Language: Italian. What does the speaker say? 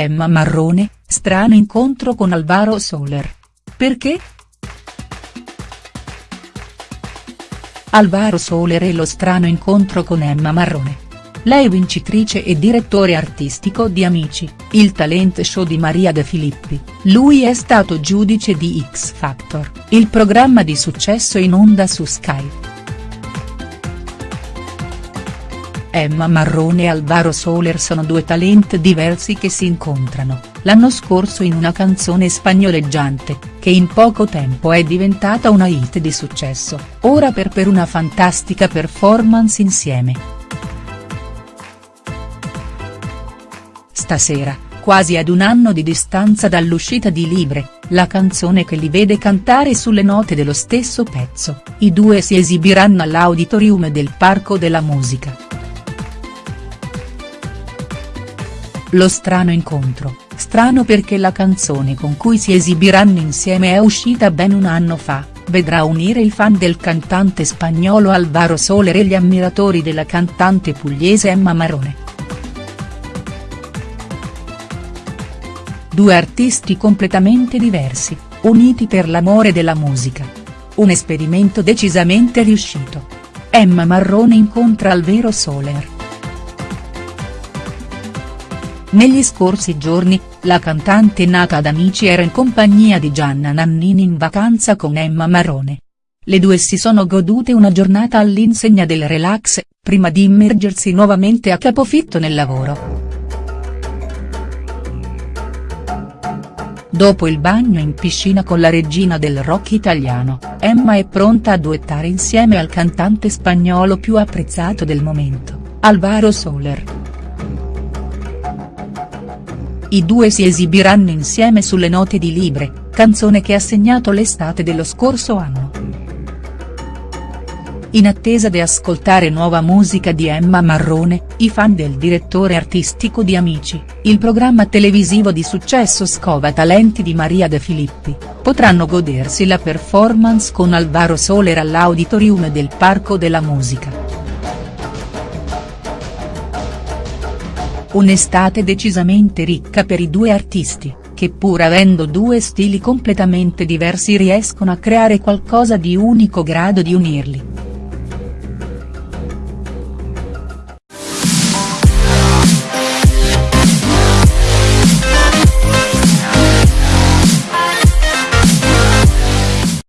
Emma Marrone, strano incontro con Alvaro Soler. Perché?. Alvaro Soler e lo strano incontro con Emma Marrone. Lei vincitrice e direttore artistico di Amici, il talent show di Maria De Filippi, lui è stato giudice di X Factor, il programma di successo in onda su Sky. Emma Marrone e Alvaro Soler sono due talent diversi che si incontrano, l'anno scorso in una canzone spagnoleggiante, che in poco tempo è diventata una hit di successo, ora per per una fantastica performance insieme. Stasera, quasi ad un anno di distanza dall'uscita di Libre, la canzone che li vede cantare sulle note dello stesso pezzo, i due si esibiranno all'auditorium del Parco della Musica. Lo strano incontro, strano perché la canzone con cui si esibiranno insieme è uscita ben un anno fa, vedrà unire i fan del cantante spagnolo Alvaro Soler e gli ammiratori della cantante pugliese Emma Marrone. Due artisti completamente diversi, uniti per l'amore della musica. Un esperimento decisamente riuscito. Emma Marrone incontra Alvero Soler. Negli scorsi giorni, la cantante nata ad Amici era in compagnia di Gianna Nannini in vacanza con Emma Marrone. Le due si sono godute una giornata all'insegna del relax, prima di immergersi nuovamente a capofitto nel lavoro. Dopo il bagno in piscina con la regina del rock italiano, Emma è pronta a duettare insieme al cantante spagnolo più apprezzato del momento, Alvaro Soler. I due si esibiranno insieme sulle note di Libre, canzone che ha segnato l'estate dello scorso anno. In attesa di ascoltare nuova musica di Emma Marrone, i fan del direttore artistico di Amici, il programma televisivo di successo Scova Talenti di Maria De Filippi, potranno godersi la performance con Alvaro Soler all'auditorium del Parco della Musica. Un'estate decisamente ricca per i due artisti, che pur avendo due stili completamente diversi riescono a creare qualcosa di unico grado di unirli.